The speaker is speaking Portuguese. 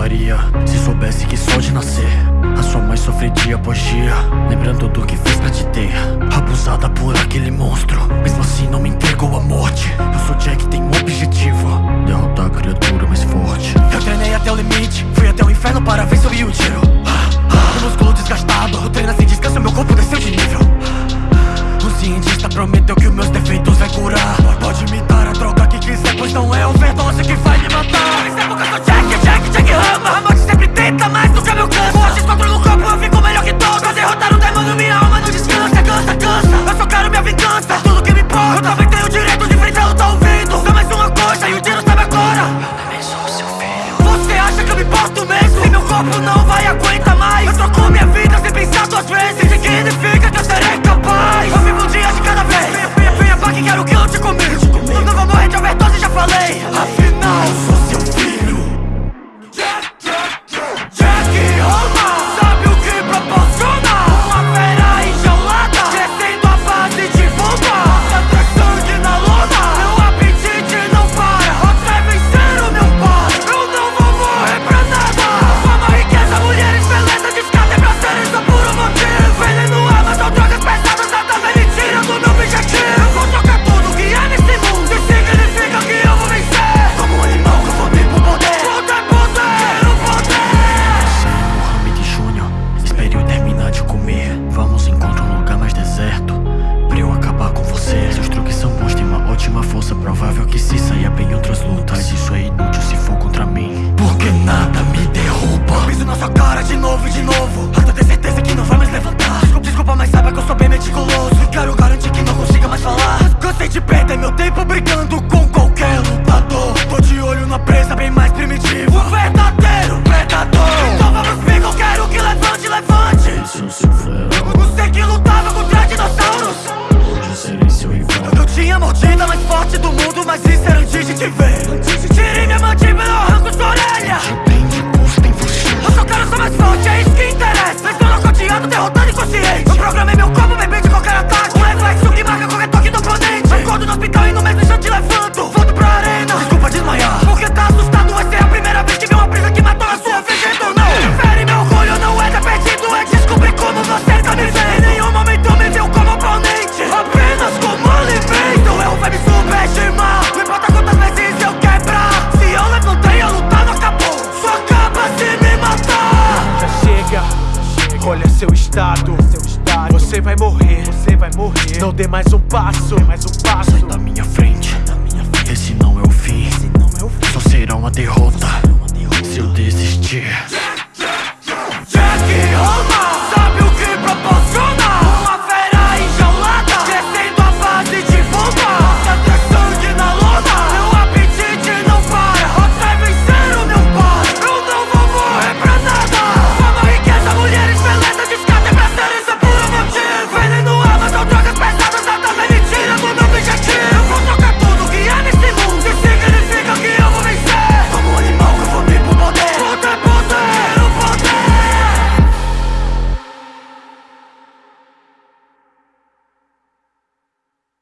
faria Se soubesse que só de nascer A sua mãe sofre dia após dia Lembrando do que fez pra te ter. Abusada por aquele monstro Mesmo assim não me entregou a morte. Eu sou Jack, tenho um objetivo Derrotar a criatura mais forte. Eu treinei até o limite Fui até o inferno para ver se eu ia o tiro. corpo não vai aguentar mais. Eu trocou minha vida sem pensar duas vezes. aliança Provável que se saia bem em outras lutas. Mas isso é inútil se for contra mim. Porque nada me derruba. Eu piso na sua cara de novo e de novo. Até ter certeza que não vai mais levantar. Desculpa, desculpa, mas saiba que eu sou bem meticuloso. E quero garantir que não consiga mais falar. Cansei de perder meu tempo brigando com qualquer lutador. Tô de olho na presa bem mais primitiva. O verdadeiro predador. Então vamos comigo, quero que levante, levante. Isso se é. Não sei que lutava forte do mundo. Olha seu estado, você vai morrer, você vai morrer. Não dê mais um passo, mais um passo.